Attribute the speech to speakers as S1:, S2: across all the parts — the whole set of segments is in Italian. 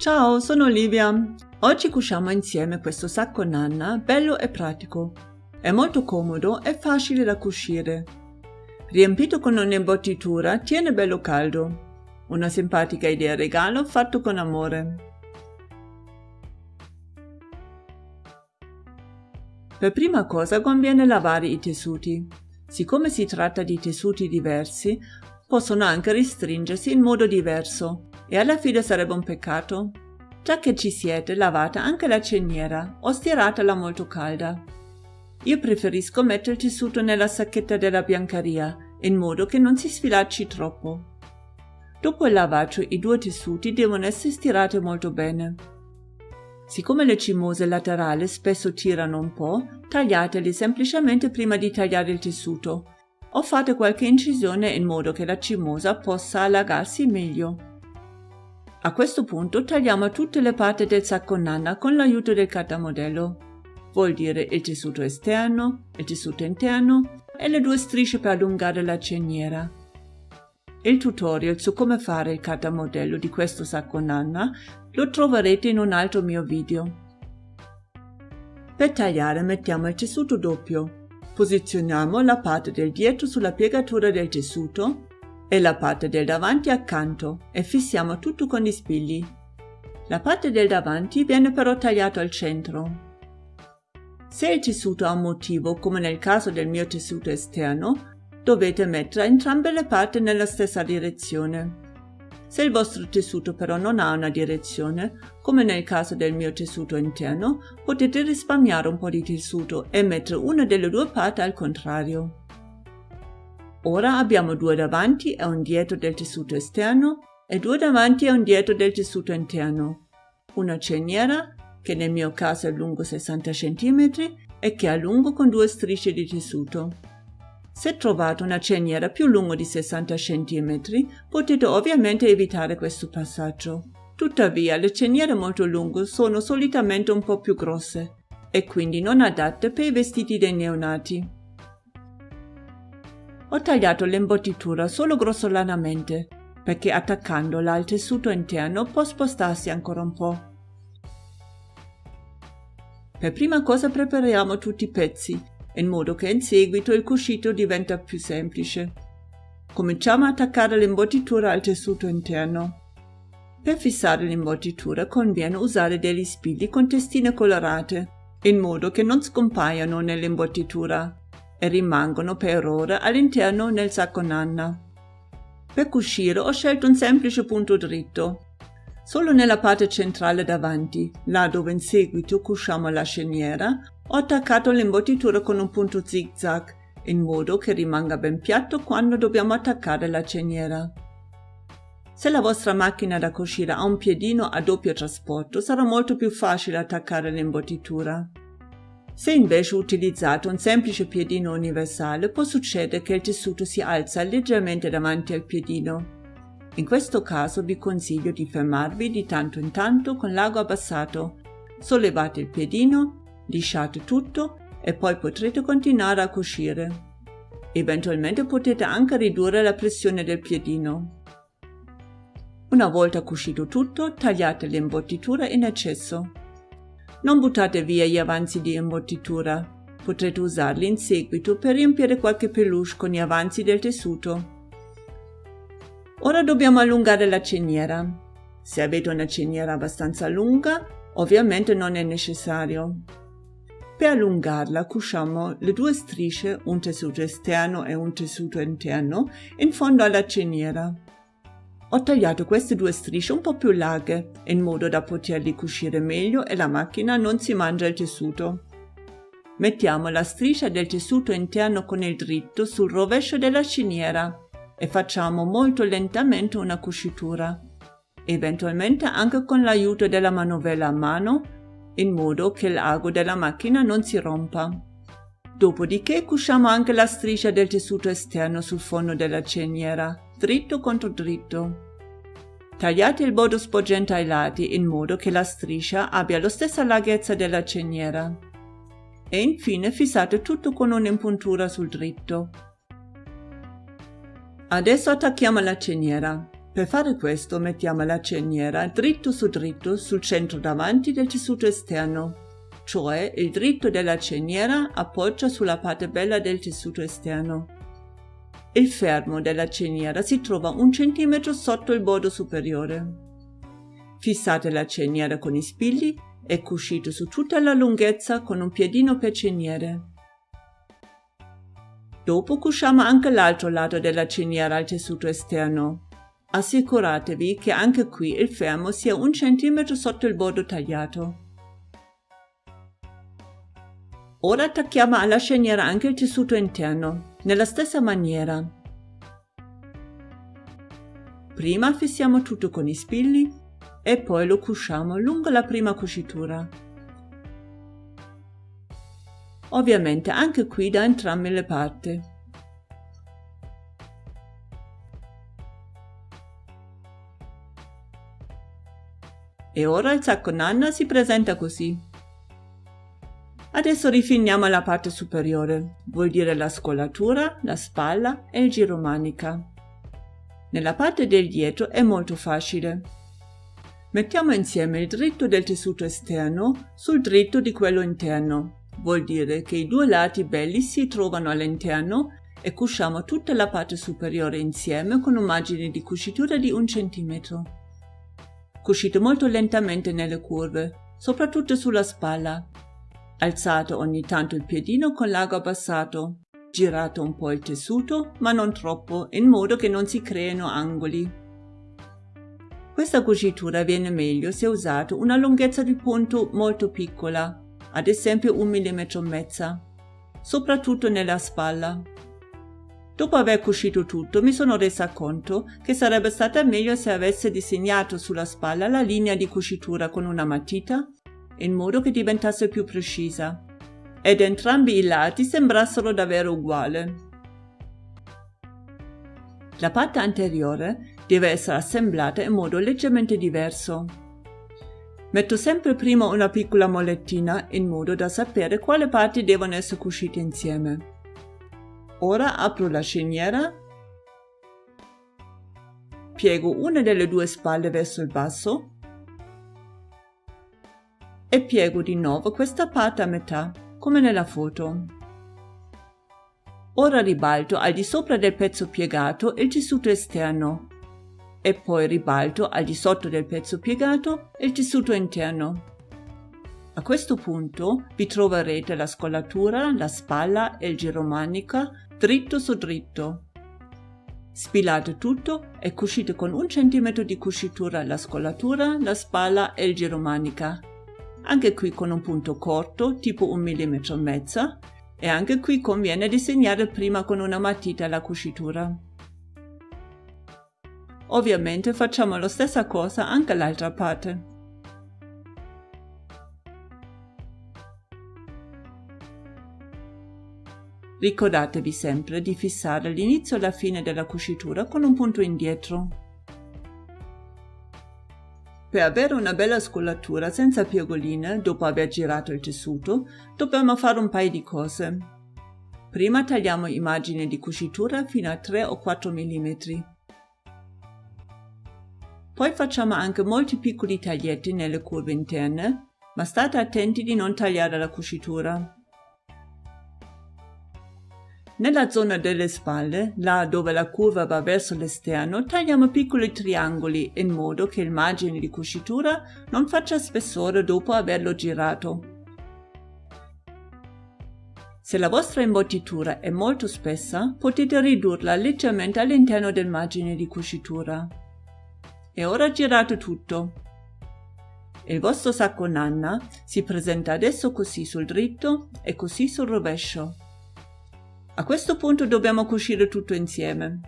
S1: Ciao, sono Olivia. Oggi cuciamo insieme questo sacco nanna bello e pratico. È molto comodo e facile da cucire. Riempito con un'imbottitura, tiene bello caldo. Una simpatica idea regalo fatto con amore. Per prima cosa conviene lavare i tessuti. Siccome si tratta di tessuti diversi, possono anche restringersi in modo diverso e alla fine sarebbe un peccato. Già che ci siete, lavate anche la ceniera o stiratela molto calda. Io preferisco mettere il tessuto nella sacchetta della biancheria, in modo che non si sfilacci troppo. Dopo il lavaggio i due tessuti devono essere stirati molto bene. Siccome le cimose laterali spesso tirano un po', tagliateli semplicemente prima di tagliare il tessuto o fate qualche incisione in modo che la cimosa possa allagarsi meglio. A questo punto tagliamo tutte le parti del sacco nanna con l'aiuto del cartamodello. Vuol dire il tessuto esterno, il tessuto interno e le due strisce per allungare la ceniera. Il tutorial su come fare il cartamodello di questo sacco nanna lo troverete in un altro mio video. Per tagliare mettiamo il tessuto doppio. Posizioniamo la parte del dietro sulla piegatura del tessuto e la parte del davanti accanto e fissiamo tutto con gli spilli. La parte del davanti viene però tagliata al centro. Se il tessuto ha un motivo, come nel caso del mio tessuto esterno, dovete mettere entrambe le parti nella stessa direzione. Se il vostro tessuto però non ha una direzione, come nel caso del mio tessuto interno, potete risparmiare un po' di tessuto e mettere una delle due parti al contrario. Ora abbiamo due davanti e un dietro del tessuto esterno e due davanti e un dietro del tessuto interno. Una ceniera, che nel mio caso è lungo 60 cm e che è lungo con due strisce di tessuto. Se trovate una ceniera più lunga di 60 cm, potete ovviamente evitare questo passaggio. Tuttavia, le ceniere molto lunghe sono solitamente un po' più grosse e quindi non adatte per i vestiti dei neonati. Ho tagliato l'imbottitura solo grossolanamente, perché attaccandola al tessuto interno può spostarsi ancora un po'. Per prima cosa prepariamo tutti i pezzi, in modo che in seguito il cuscito diventa più semplice. Cominciamo a attaccare l'imbottitura al tessuto interno. Per fissare l'imbottitura conviene usare degli spilli con testine colorate, in modo che non scompaiano nell'imbottitura e rimangono per ora all'interno nel sacco nanna. Per cucire ho scelto un semplice punto dritto, solo nella parte centrale davanti, là dove in seguito cuciamo la sceniera, ho attaccato l'imbottitura con un punto zigzag, in modo che rimanga ben piatto quando dobbiamo attaccare la ceniera. Se la vostra macchina da cucire ha un piedino a doppio trasporto, sarà molto più facile attaccare l'imbottitura. Se invece utilizzate un semplice piedino universale, può succedere che il tessuto si alza leggermente davanti al piedino. In questo caso vi consiglio di fermarvi di tanto in tanto con l'ago abbassato. Sollevate il piedino, lisciate tutto e poi potrete continuare a cucire. Eventualmente potete anche ridurre la pressione del piedino. Una volta cucito tutto, tagliate l'imbottitura in eccesso. Non buttate via gli avanzi di imbottitura. Potrete usarli in seguito per riempire qualche peluche con gli avanzi del tessuto. Ora dobbiamo allungare la ceniera. Se avete una ceniera abbastanza lunga, ovviamente non è necessario. Per allungarla cuciamo le due strisce, un tessuto esterno e un tessuto interno, in fondo alla ceniera. Ho tagliato queste due strisce un po' più larghe, in modo da poterli cucire meglio e la macchina non si mangia il tessuto. Mettiamo la striscia del tessuto interno con il dritto sul rovescio della ciniera e facciamo molto lentamente una cucitura, eventualmente anche con l'aiuto della manovella a mano, in modo che l'ago della macchina non si rompa. Dopodiché cuciamo anche la striscia del tessuto esterno sul fondo della ceniera, dritto contro dritto. Tagliate il bordo sporgente ai lati in modo che la striscia abbia la stessa larghezza della ceniera. E infine fissate tutto con un'impuntura sul dritto. Adesso attacchiamo la ceniera. Per fare questo mettiamo la cerniera dritto su dritto sul centro davanti del tessuto esterno, cioè il dritto della cerniera appoggia sulla parte bella del tessuto esterno. Il fermo della cerniera si trova un centimetro sotto il bordo superiore. Fissate la cerniera con i spilli e cuscite su tutta la lunghezza con un piedino per cerniere. Dopo cusciamo anche l'altro lato della cerniera al tessuto esterno. Assicuratevi che anche qui il fermo sia un centimetro sotto il bordo tagliato. Ora attacchiamo alla sceniera anche il tessuto interno, nella stessa maniera. Prima fissiamo tutto con i spilli e poi lo cusciamo lungo la prima cucitura. Ovviamente anche qui da entrambe le parti. E ora il sacco nanna si presenta così. Adesso rifiniamo la parte superiore, vuol dire la scolatura, la spalla e il giromanica. Nella parte del dietro è molto facile. Mettiamo insieme il dritto del tessuto esterno sul dritto di quello interno. Vuol dire che i due lati belli si trovano all'interno e cusciamo tutta la parte superiore insieme con un margine di cucitura di un centimetro. Cuscite molto lentamente nelle curve, soprattutto sulla spalla. Alzato ogni tanto il piedino con l'ago abbassato. Girato un po' il tessuto, ma non troppo, in modo che non si creino angoli. Questa cucitura viene meglio se usato una lunghezza di punto molto piccola, ad esempio un millimetro e mezza, soprattutto nella spalla. Dopo aver cuscito tutto mi sono resa conto che sarebbe stata meglio se avesse disegnato sulla spalla la linea di cucitura con una matita in modo che diventasse più precisa ed entrambi i lati sembrassero davvero uguali. La parte anteriore deve essere assemblata in modo leggermente diverso. Metto sempre prima una piccola molettina in modo da sapere quale parti devono essere cuscite insieme. Ora apro la sceniera, piego una delle due spalle verso il basso e piego di nuovo questa parte a metà, come nella foto. Ora ribalto al di sopra del pezzo piegato il tessuto esterno e poi ribalto al di sotto del pezzo piegato il tessuto interno. A questo punto vi troverete la scollatura, la spalla e il giromanica dritto su dritto. Spilate tutto e cuscite con un centimetro di cucitura la scollatura, la spalla e il giromanica. Anche qui con un punto corto, tipo un millimetro e mezzo, e anche qui conviene disegnare prima con una matita la cucitura. Ovviamente facciamo la stessa cosa anche all'altra parte. Ricordatevi sempre di fissare l'inizio e la fine della cucitura con un punto indietro. Per avere una bella scollatura senza piegoline dopo aver girato il tessuto, dobbiamo fare un paio di cose. Prima tagliamo i margini di cucitura fino a 3 o 4 mm. Poi facciamo anche molti piccoli taglietti nelle curve interne, ma state attenti di non tagliare la cucitura. Nella zona delle spalle, là dove la curva va verso l'esterno, tagliamo piccoli triangoli in modo che il margine di cucitura non faccia spessore dopo averlo girato. Se la vostra imbottitura è molto spessa, potete ridurla leggermente all'interno del margine di cucitura. E ora girate tutto. Il vostro sacco nanna si presenta adesso così sul dritto e così sul rovescio. A questo punto dobbiamo cucire tutto insieme.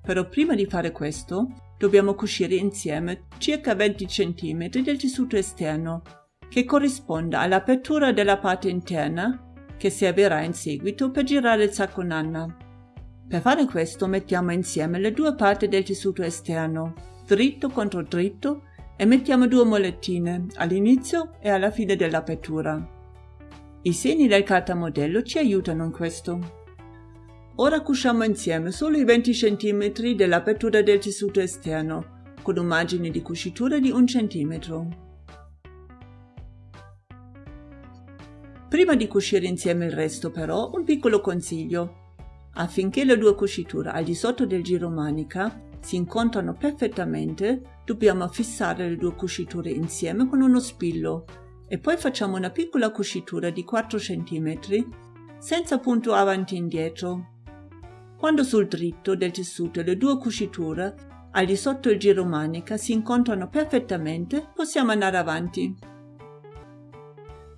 S1: Però prima di fare questo, dobbiamo cucire insieme circa 20 cm del tessuto esterno, che corrisponda all'apertura della parte interna che servirà in seguito per girare il sacco nanna. Per fare questo mettiamo insieme le due parti del tessuto esterno, dritto contro dritto, e mettiamo due molettine all'inizio e alla fine dell'apertura. I segni del cartamodello ci aiutano in questo. Ora cusciamo insieme solo i 20 cm dell'apertura del tessuto esterno, con un margine di cucitura di 1 cm. Prima di cucire insieme il resto però, un piccolo consiglio. Affinché le due cuciture al di sotto del giro manica si incontrano perfettamente, dobbiamo fissare le due cuciture insieme con uno spillo e poi facciamo una piccola cucitura di 4 cm senza punto avanti e indietro. Quando sul dritto del tessuto le due cuciture al di sotto il giro manica si incontrano perfettamente, possiamo andare avanti.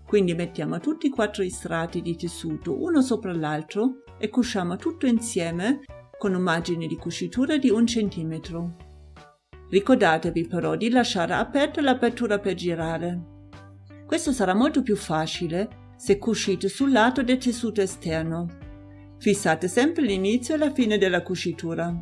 S1: Quindi mettiamo tutti i quattro strati di tessuto uno sopra l'altro e cusciamo tutto insieme con un margine di cucitura di un centimetro. Ricordatevi però di lasciare aperta l'apertura per girare. Questo sarà molto più facile se cuscite sul lato del tessuto esterno. Fissate sempre l'inizio e la fine della cucitura.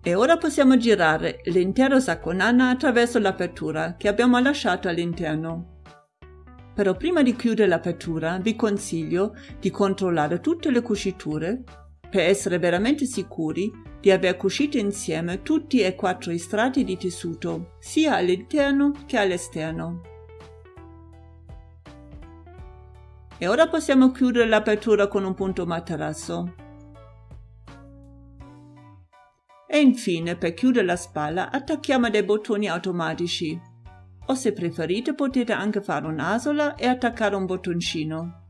S1: E ora possiamo girare l'intero sacco nana attraverso l'apertura che abbiamo lasciato all'interno. Però prima di chiudere l'apertura vi consiglio di controllare tutte le cuciture per essere veramente sicuri di aver cucito insieme tutti e quattro i strati di tessuto, sia all'interno che all'esterno. E ora possiamo chiudere l'apertura con un punto materasso. E infine, per chiudere la spalla, attacchiamo dei bottoni automatici. O se preferite potete anche fare un'asola e attaccare un bottoncino.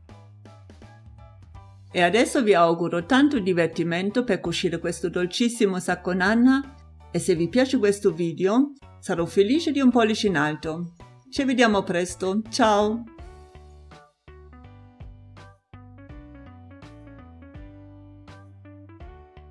S1: E adesso vi auguro tanto divertimento per cucire questo dolcissimo sacco nanna e se vi piace questo video sarò felice di un pollice in alto. Ci vediamo presto, ciao!